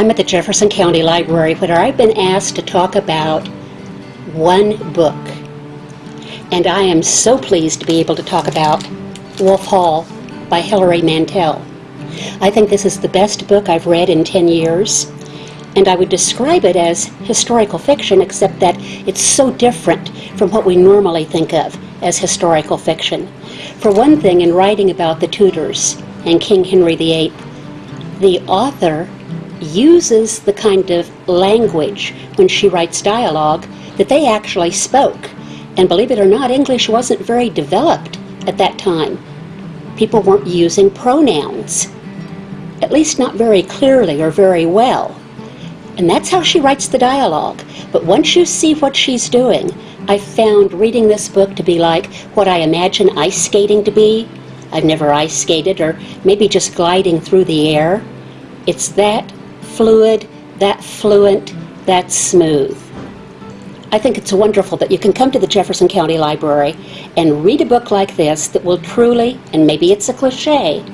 I'm at the Jefferson County Library where I've been asked to talk about one book. And I am so pleased to be able to talk about Wolf Hall by Hilary Mantel. I think this is the best book I've read in 10 years, and I would describe it as historical fiction, except that it's so different from what we normally think of as historical fiction. For one thing, in writing about the Tudors and King Henry VIII, the author uses the kind of language when she writes dialogue that they actually spoke. And believe it or not, English wasn't very developed at that time. People weren't using pronouns, at least not very clearly or very well. And that's how she writes the dialogue. But once you see what she's doing, I found reading this book to be like what I imagine ice skating to be. I've never ice skated, or maybe just gliding through the air. It's that fluid, that fluent, that smooth. I think it's wonderful that you can come to the Jefferson County Library and read a book like this that will truly, and maybe it's a cliche,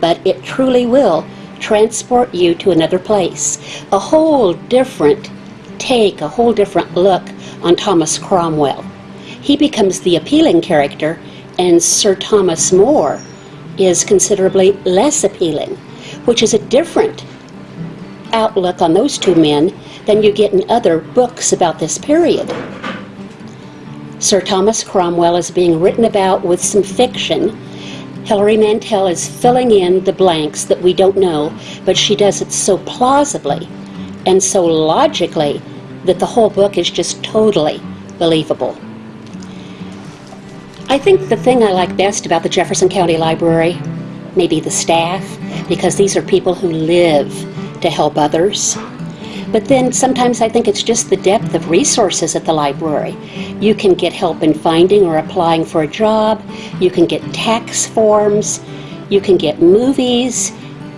but it truly will transport you to another place. A whole different take, a whole different look on Thomas Cromwell. He becomes the appealing character, and Sir Thomas More is considerably less appealing, which is a different outlook on those two men than you get in other books about this period. Sir Thomas Cromwell is being written about with some fiction. Hilary Mantel is filling in the blanks that we don't know, but she does it so plausibly and so logically that the whole book is just totally believable. I think the thing I like best about the Jefferson County Library, maybe the staff, because these are people who live to help others. But then sometimes I think it's just the depth of resources at the library. You can get help in finding or applying for a job, you can get tax forms, you can get movies,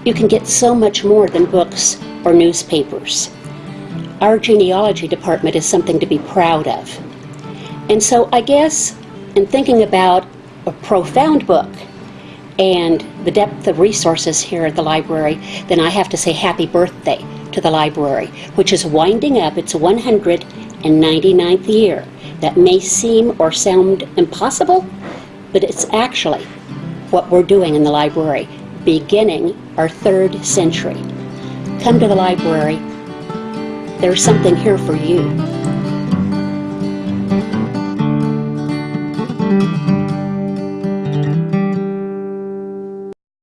you can get so much more than books or newspapers. Our genealogy department is something to be proud of. And so I guess in thinking about a profound book and the depth of resources here at the library, then I have to say happy birthday to the library, which is winding up its 199th year. That may seem or sound impossible, but it's actually what we're doing in the library, beginning our third century. Come to the library. There's something here for you.